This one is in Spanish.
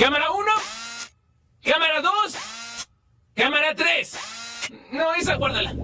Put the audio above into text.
Cámara 1. Cámara 2. Cámara 3. No, esa guárdala.